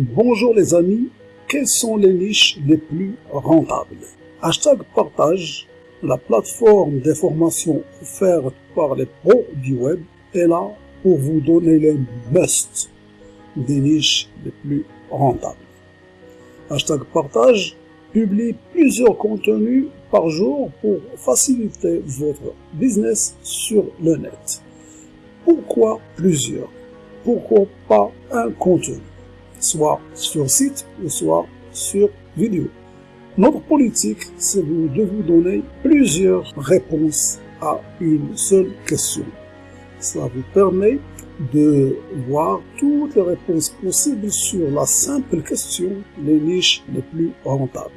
Bonjour les amis, quelles sont les niches les plus rentables? Hashtag partage, la plateforme d'information offerte par les pros du web est là pour vous donner les must des niches les plus rentables. Hashtag partage publie plusieurs contenus par jour pour faciliter votre business sur le net. Pourquoi plusieurs? Pourquoi pas un contenu? Soit sur site ou soit sur vidéo. Notre politique, c'est de vous donner plusieurs réponses à une seule question. Ça vous permet de voir toutes les réponses possibles sur la simple question, les niches les plus rentables.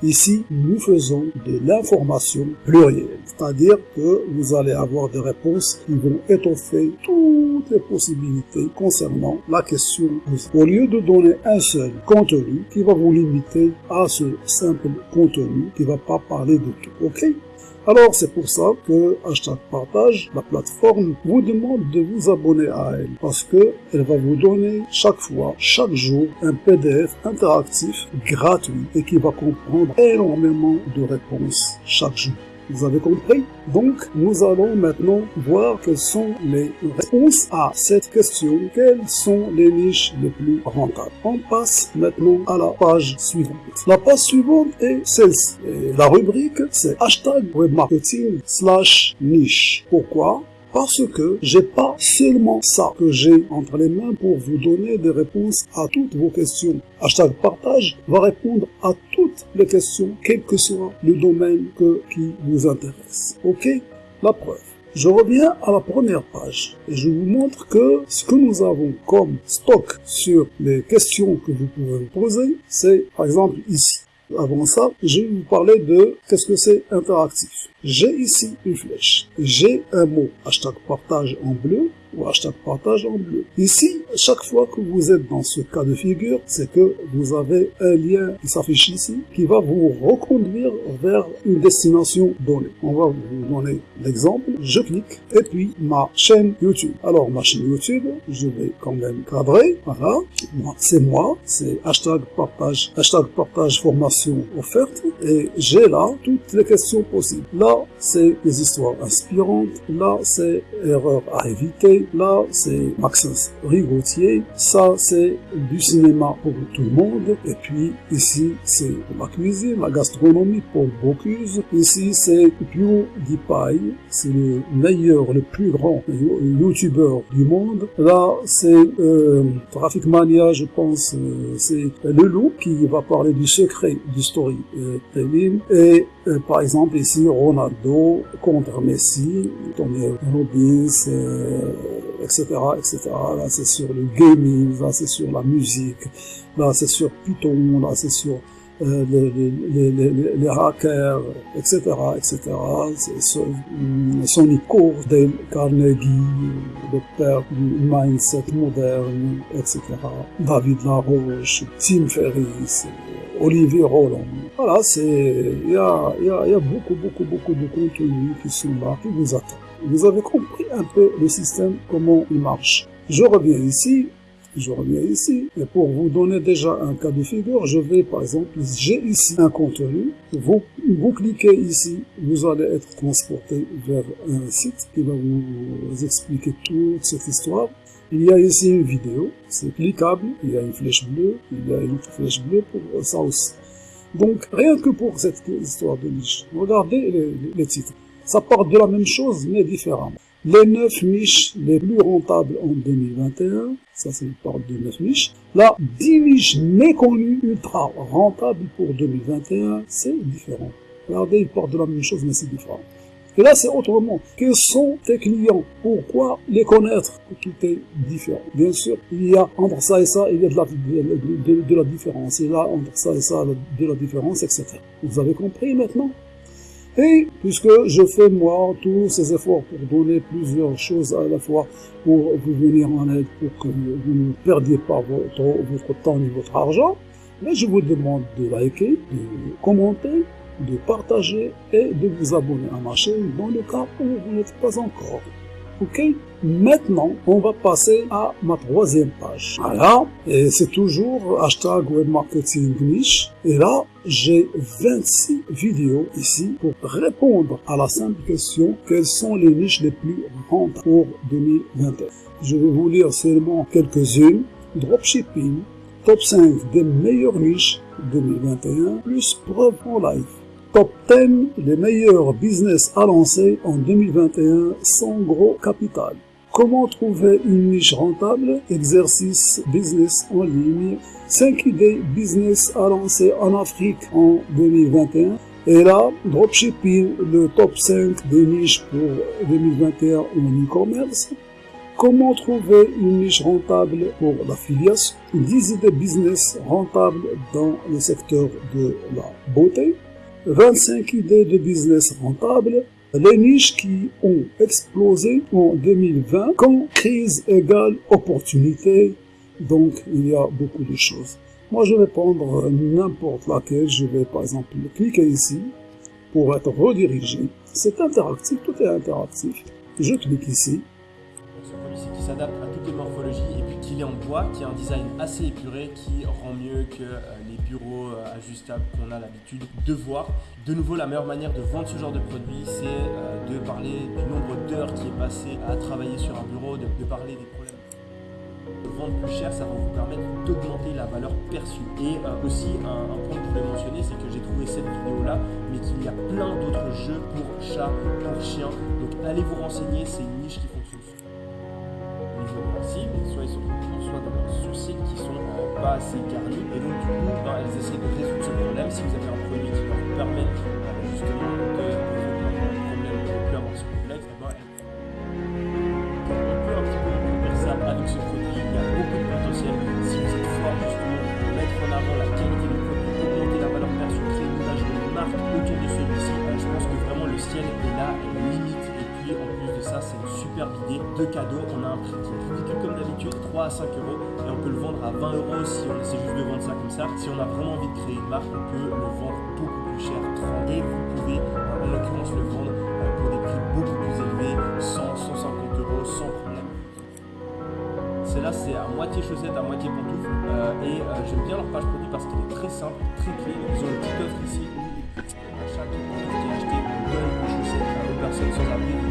Ici, nous faisons de l'information plurielle, c'est-à-dire que vous allez avoir des réponses qui vont étoffer toutes les possibilités concernant la question. Au lieu de donner un seul contenu qui va vous limiter à ce simple contenu qui va pas parler de tout, ok? Alors c'est pour ça que Hashtag Partage, la plateforme, vous demande de vous abonner à elle parce que elle va vous donner chaque fois, chaque jour, un PDF interactif gratuit et qui va comprendre énormément de réponses chaque jour. Vous avez compris? Donc, nous allons maintenant voir quelles sont les réponses à cette question. Quelles sont les niches les plus rentables? On passe maintenant à la page suivante. La page suivante est celle-ci. La rubrique, c'est hashtag webmarketing slash niche. Pourquoi? Parce que j'ai pas seulement ça que j'ai entre les mains pour vous donner des réponses à toutes vos questions. Hashtag partage va répondre à toutes les questions, quel que soit le domaine que, qui vous intéresse. Ok? La preuve. Je reviens à la première page et je vous montre que ce que nous avons comme stock sur les questions que vous pouvez vous poser, c'est par exemple ici. Avant ça, je vais vous parler de qu'est-ce que c'est interactif. J'ai ici une flèche. J'ai un mot, hashtag partage en bleu ou hashtag partage en bleu. Ici, chaque fois que vous êtes dans ce cas de figure, c'est que vous avez un lien qui s'affiche ici, qui va vous reconduire vers une destination donnée. On va vous donner l'exemple. Je clique et puis ma chaîne YouTube. Alors ma chaîne YouTube, je vais quand même cadrer. Voilà, c'est moi, c'est hashtag partage, hashtag partage formation offerte et j'ai là toutes les questions possibles. Là, c'est des histoires inspirantes. Là, c'est erreurs à éviter. Là, c'est Maxence Rigotier. Ça, c'est du cinéma pour tout le monde. Et puis, ici, c'est la cuisine, la gastronomie pour Bocuse. Ici, c'est PewDiePie. C'est le meilleur, le plus grand youtubeur du monde. Là, c'est euh, Traffic Mania, je pense, euh, c'est le loup qui va parler du secret du storytelling. Et euh, par exemple, ici, Ronaldo contre Messi, Tony euh, etc., etc. Là, c'est sur le gaming, là, c'est sur la musique, là, c'est sur Python, là, c'est sur euh, les, les, les, les, hackers, etc., etc. C'est Sonny Court, Dale Carnegie, le père du mindset moderne, etc. David Laroche, Tim Ferriss, Olivier Roland. Voilà, c'est, il y a, y, y a beaucoup, beaucoup, beaucoup de contenus qui sont là, qui vous attendent. Vous avez compris un peu le système, comment il marche. Je reviens ici, je reviens ici, et pour vous donner déjà un cas de figure, je vais par exemple, j'ai ici un contenu, vous, vous cliquez ici, vous allez être transporté vers un site qui va vous expliquer toute cette histoire. Il y a ici une vidéo, c'est cliquable, il y a une flèche bleue, il y a une autre flèche bleue pour ça aussi. Donc, rien que pour cette histoire de niche, regardez les, les titres. Ça part de la même chose, mais différemment. Les 9 niches les plus rentables en 2021, ça c'est parle de 9 niches. Là, 10 niches méconnues ultra rentables pour 2021, c'est différent. Regardez, ils partent de la même chose, mais c'est différent. Et là, c'est autrement. Quels sont tes clients? Pourquoi les connaître? Tout est différent. Bien sûr, il y a entre ça et ça, il y a de la, de, la différence. Et là, entre ça et ça, de la différence, etc. Vous avez compris maintenant? Et puisque je fais moi tous ces efforts pour donner plusieurs choses à la fois pour vous venir en aide, pour que vous ne perdiez pas votre, temps ni votre argent, mais je vous demande de liker, de commenter, de partager et de vous abonner à ma chaîne dans le cas où vous n'êtes pas encore. Ok Maintenant, on va passer à ma troisième page. Voilà, et c'est toujours hashtag web marketing niche. Et là, j'ai 26 vidéos ici pour répondre à la simple question quelles sont les niches les plus rentables pour 2021. Je vais vous lire seulement quelques-unes. Dropshipping, top 5 des meilleures niches 2021, plus preuve en live. Top 10 les meilleurs business à lancer en 2021 sans gros capital. Comment trouver une niche rentable? Exercice business en ligne. 5 idées business à lancer en Afrique en 2021. Et là, dropshipping, le top 5 des niches pour 2021 en e-commerce. Comment trouver une niche rentable pour l'affiliation? 10 idées business rentables dans le secteur de la beauté. 25 idées de business rentables les niches qui ont explosé en 2020 quand crise égale opportunité. Donc, il y a beaucoup de choses. Moi, je vais prendre n'importe laquelle. Je vais, par exemple, cliquer ici pour être redirigé. C'est interactif, tout est interactif. Je clique ici. Qui s'adapte à toutes les morphologies en bois, qui a un design assez épuré, qui rend mieux que euh, les bureaux euh, ajustables qu'on a l'habitude de voir. De nouveau, la meilleure manière de vendre ce genre de produit, c'est euh, de parler du nombre d'heures qui est passé à travailler sur un bureau, de, parler des problèmes vendre plus cher, ça va vous permettre d'augmenter la valeur perçue. Et aussi, un, point que je voulais mentionner, c'est que j'ai trouvé cette vidéo-là, mais qu'il y a plein d'autres jeux pour chats, pour chiens. Donc allez vous renseigner, c'est une niche qui fonctionne sont pas assez garnis. Et donc du coup, ben, elles essaient de résoudre ce problème. Si vous avez un produit qui leur permet euh, justement de cadeau. On a un prix qui est comme d'habitude, 3 à 5 euros et on peut le vendre à 20 euros si on essaie juste de vendre ça comme ça. Si on a vraiment envie de créer une marque, on peut le vendre beaucoup plus cher, 30 et vous pouvez en l'occurrence le vendre euh, pour des prix beaucoup plus élevés, 100, 150 euros sans problème. Celle-là, c'est à moitié chaussette, à moitié pantoufle. Euh, et euh, j'aime bien leur page produit parce qu'elle est très simple, très clean. Ils ont une petite offre ici à chaque produit qui est acheté, on une chaussette aux personnes sans abri.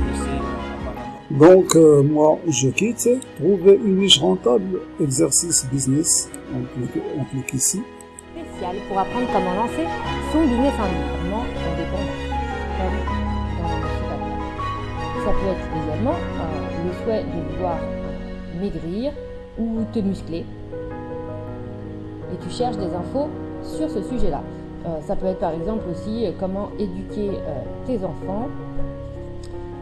Donc, euh, moi, je quitte. Trouver une niche rentable, exercice business. On clique, ici. Spécial pour apprendre comment lancer son business en ligne, le Ça peut être également euh, le souhait de vouloir maigrir ou te muscler. Et tu cherches des infos sur ce sujet-là. Euh, ça peut être par exemple aussi comment éduquer tes enfants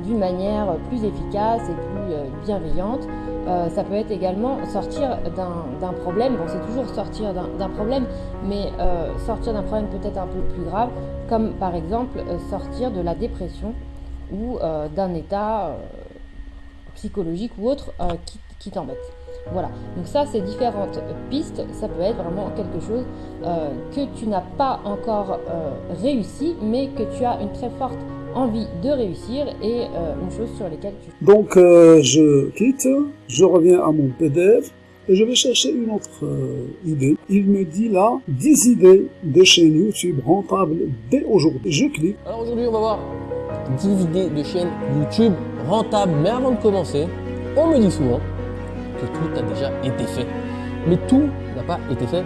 d'une manière plus efficace et plus euh, bienveillante. Euh, ça peut être également sortir d'un problème, bon c'est toujours sortir d'un problème, mais euh, sortir d'un problème peut-être un peu plus grave, comme par exemple sortir de la dépression ou d'un état psychologique ou autre qui, qui t'embête. Voilà, donc ça c'est différentes pistes, ça peut être vraiment quelque chose que tu n'as pas encore réussi, mais que tu as une très forte envie de réussir et euh, une chose sur laquelle tu... Donc euh, je quitte, je reviens à mon PDF et je vais chercher une autre euh, idée. Il me dit là 10 idées de chaîne YouTube rentables dès aujourd'hui. Je clique. Alors aujourd'hui on va voir 10 idées de chaîne YouTube rentables. Mais avant de commencer, on me dit souvent que tout a déjà été fait. Mais tout n'a pas été fait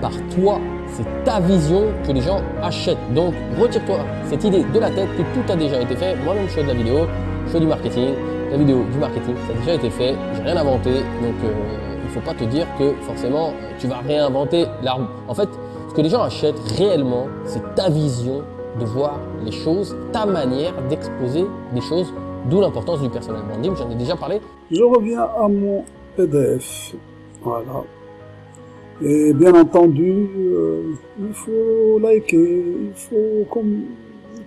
par toi c'est ta vision que les gens achètent. Donc, retire-toi cette idée de la tête que tout a déjà été fait. Moi-même, je fais de la vidéo, je fais du marketing. La vidéo, du marketing, ça a déjà été fait. J'ai rien inventé. Donc, euh, il ne faut pas te dire que forcément, tu vas réinventer l'arbre. En fait, ce que les gens achètent réellement, c'est ta vision de voir les choses, ta manière d'exposer des choses, d'où l'importance du personnel branding. J'en ai déjà parlé. Je reviens à mon PDF. Voilà, et bien entendu, euh, il faut liker, il faut com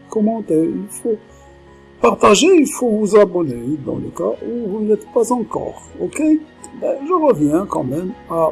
commenter, il faut partager, il faut vous abonner dans le cas où vous n'êtes pas encore. Ok? Ben, Je reviens quand même à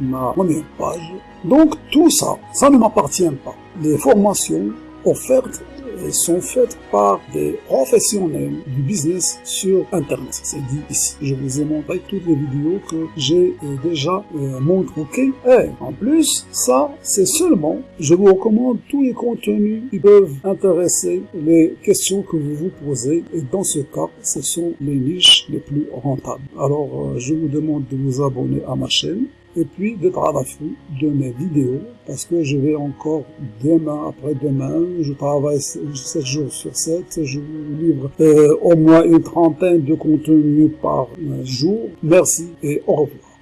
ma première page. Donc tout ça, ça ne m'appartient pas. Les formations offertes sont faites par des professionnels du business sur Internet. C'est dit ici. Je vous ai montré toutes les vidéos que j'ai déjà euh, montrées. Et en plus, ça, c'est seulement, je vous recommande tous les contenus qui peuvent intéresser les questions que vous vous posez. Et dans ce cas, ce sont les niches les plus rentables. Alors, euh, je vous demande de vous abonner à ma chaîne et puis à l'affût de mes vidéos parce que je vais encore demain après-demain, je travaille 7 jours sur 7, je vous livre euh, au moins une trentaine de contenus par jour. Merci et au revoir.